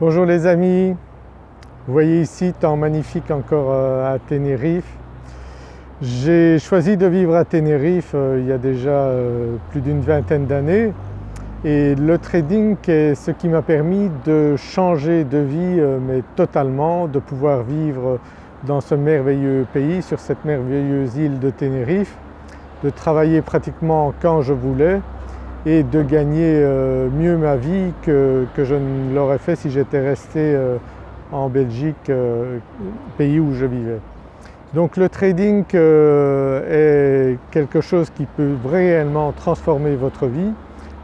Bonjour les amis, vous voyez ici temps magnifique encore euh, à Tenerife. J'ai choisi de vivre à Tenerife euh, il y a déjà euh, plus d'une vingtaine d'années. Et le trading est ce qui m'a permis de changer de vie mais totalement, de pouvoir vivre dans ce merveilleux pays, sur cette merveilleuse île de Tenerife, de travailler pratiquement quand je voulais et de gagner euh, mieux ma vie que, je ne l'aurais fait si j'étais resté euh, en Belgique, euh, pays où je vivais. Donc le trading est quelque chose qui peut réellement transformer votre vie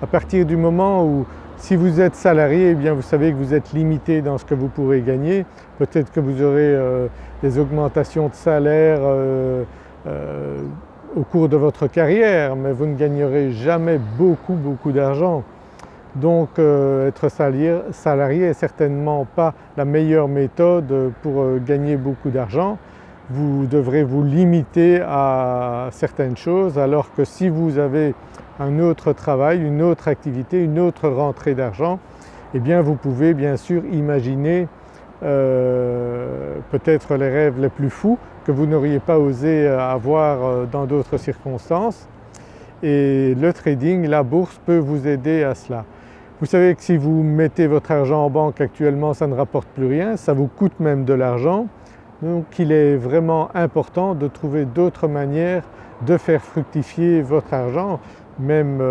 à partir du moment où si vous êtes salarié, eh bien vous savez que vous êtes limité dans ce que vous pourrez gagner. Peut-être que vous aurez des augmentations de salaire au cours de votre carrière mais vous ne gagnerez jamais beaucoup beaucoup d'argent. Donc euh, être salarié n'est certainement pas la meilleure méthode pour euh, gagner beaucoup d'argent. Vous devrez vous limiter à certaines choses alors que si vous avez un autre travail, une autre activité, une autre rentrée d'argent, eh bien vous pouvez bien sûr imaginer euh, peut-être les rêves les plus fous que vous n'auriez pas osé euh, avoir euh, dans d'autres circonstances. Et le trading, la bourse peut vous aider à cela. Vous savez que si vous mettez votre argent en banque actuellement ça ne rapporte plus rien, ça vous coûte même de l'argent. Donc il est vraiment important de trouver d'autres manières de faire fructifier votre argent. Même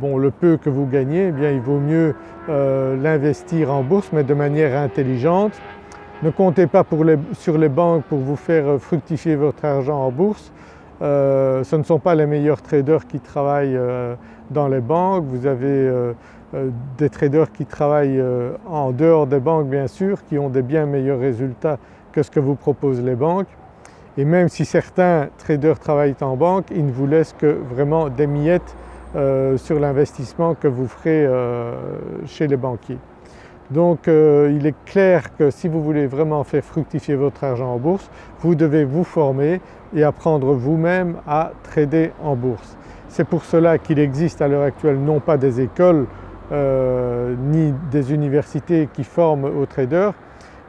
bon, le peu que vous gagnez, eh bien il vaut mieux l'investir en bourse mais de manière intelligente ne comptez pas sur les banques pour vous faire euh, fructifier votre argent en bourse. Euh, ce ne sont pas les meilleurs traders qui travaillent euh, dans les banques, vous avez des traders qui travaillent en dehors des banques bien sûr, qui ont des bien meilleurs résultats que ce que vous proposent les banques. Et même si certains traders travaillent en banque, ils ne vous laissent que vraiment des miettes sur l'investissement que vous ferez chez les banquiers. Donc euh, il est clair que si vous voulez vraiment faire fructifier votre argent en bourse, vous devez vous former et apprendre vous-même à trader en bourse. C'est pour cela qu'il existe à l'heure actuelle non pas des écoles euh, ni des universités qui forment aux traders,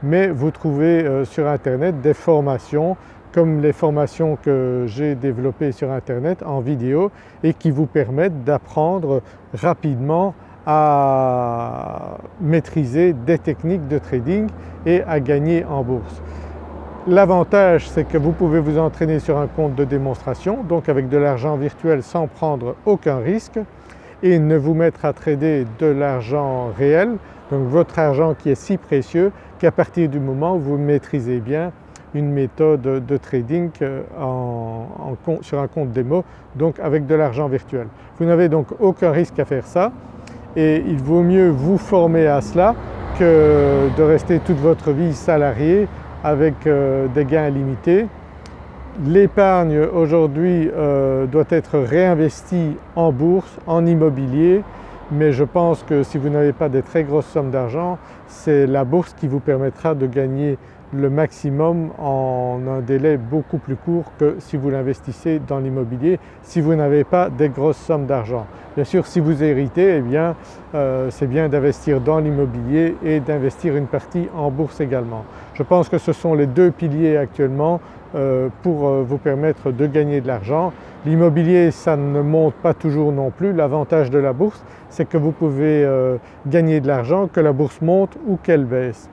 mais vous trouvez euh, sur internet des formations comme les formations que j'ai développées sur internet en vidéo et qui vous permettent d'apprendre rapidement à maîtriser des techniques de trading et à gagner en bourse. L'avantage c'est que vous pouvez vous entraîner sur un compte de démonstration donc avec de l'argent virtuel sans prendre aucun risque et ne vous mettre à trader de l'argent réel, donc votre argent qui est si précieux qu'à partir du moment où vous maîtrisez bien une méthode de trading euh, sur un compte démo donc avec de l'argent virtuel. Vous n'avez donc aucun risque à faire ça et il vaut mieux vous former à cela que de rester toute votre vie salarié avec euh, des gains limités. L'épargne aujourd'hui euh, doit être réinvestie en bourse, en immobilier mais je pense que si vous n'avez pas des très grosses sommes d'argent, c'est la bourse qui vous permettra de gagner le maximum en un délai beaucoup plus court que si vous l'investissez dans l'immobilier, si vous n'avez pas des grosses sommes d'argent. Bien sûr si vous héritez, eh bien euh, c'est bien d'investir dans l'immobilier et d'investir une partie en bourse également. Je pense que ce sont les deux piliers actuellement euh, pour euh, vous permettre de gagner de l'argent. L'immobilier ça ne monte pas toujours non plus, l'avantage de la bourse c'est que vous pouvez gagner de l'argent que la bourse monte ou qu'elle baisse.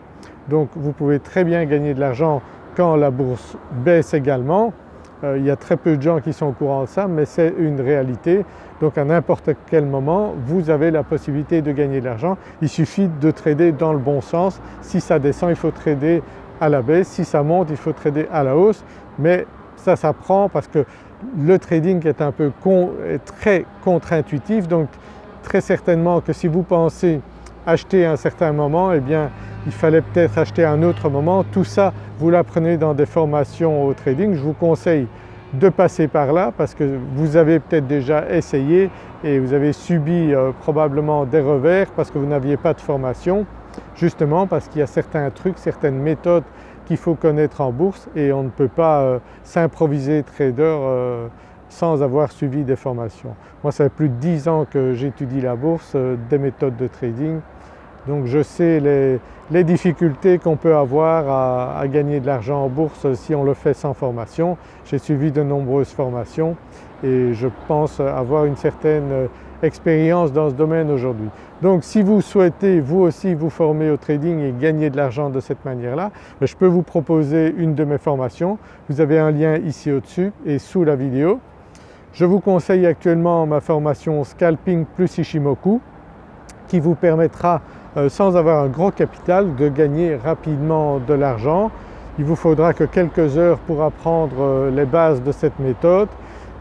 Donc vous pouvez très bien gagner de l'argent quand la bourse baisse également. Euh, il y a très peu de gens qui sont au courant de ça mais c'est une réalité. Donc à n'importe quel moment vous avez la possibilité de gagner de l'argent. Il suffit de trader dans le bon sens. Si ça descend il faut trader à la baisse, si ça monte il faut trader à la hausse mais ça s'apprend parce que le trading est un peu très contre-intuitif donc très certainement que si vous pensez acheter à un certain moment eh bien il fallait peut-être acheter à un autre moment. Tout ça vous l'apprenez dans des formations au trading. Je vous conseille de passer par là parce que vous avez peut-être déjà essayé et vous avez subi euh, probablement des revers parce que vous n'aviez pas de formation justement parce qu'il y a certains trucs, certaines méthodes qu'il faut connaître en bourse et on ne peut pas euh, s'improviser trader euh, sans avoir suivi des formations. Moi ça fait plus de 10 ans que j'étudie la bourse, des méthodes de trading Donc je sais les, difficultés qu'on peut avoir à, gagner de l'argent en bourse si on le fait sans formation. J'ai suivi de nombreuses formations et je pense avoir une certaine expérience dans ce domaine aujourd'hui. Donc si vous souhaitez vous aussi vous former au trading et gagner de l'argent de cette manière-là, ben, je peux vous proposer une de mes formations. Vous avez un lien ici au-dessus et sous la vidéo. Je vous conseille actuellement ma formation Scalping plus Ishimoku qui vous permettra euh, sans avoir un gros capital de gagner rapidement de l'argent. Il vous faudra que quelques heures pour apprendre euh, les bases de cette méthode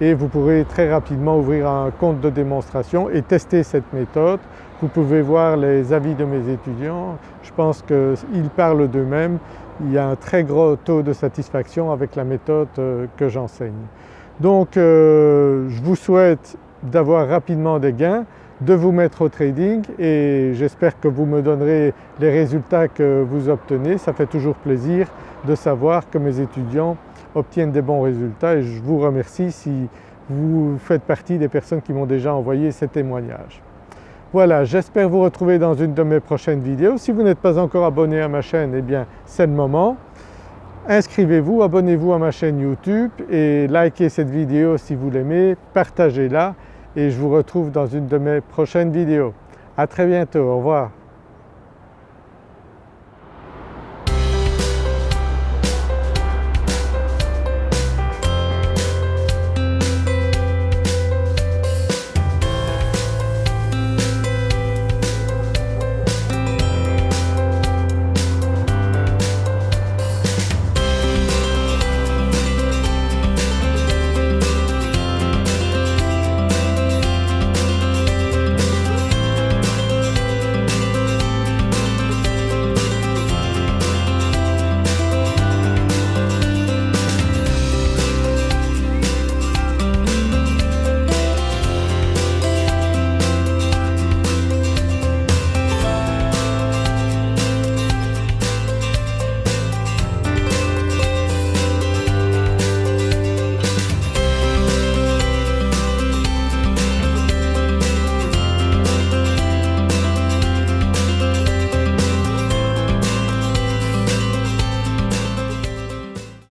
et vous pourrez très rapidement ouvrir un compte de démonstration et tester cette méthode. Vous pouvez voir les avis de mes étudiants, je pense qu'ils parlent d'eux-mêmes. Il y a un très gros taux de satisfaction avec la méthode euh, que j'enseigne. Donc euh, je vous souhaite d'avoir rapidement des gains, de vous mettre au trading et j'espère que vous me donnerez les résultats que vous obtenez. Ça fait toujours plaisir de savoir que mes étudiants obtiennent des bons résultats et je vous remercie si vous faites partie des personnes qui m'ont déjà envoyé ces témoignages. Voilà, j'espère vous retrouver dans une de mes prochaines vidéos. Si vous n'êtes pas encore abonné à ma chaîne, eh bien c'est le moment. Inscrivez-vous, abonnez-vous à ma chaîne YouTube et likez cette vidéo si vous l'aimez, partagez-la et je vous retrouve dans une de mes prochaines vidéos. À très bientôt, au revoir.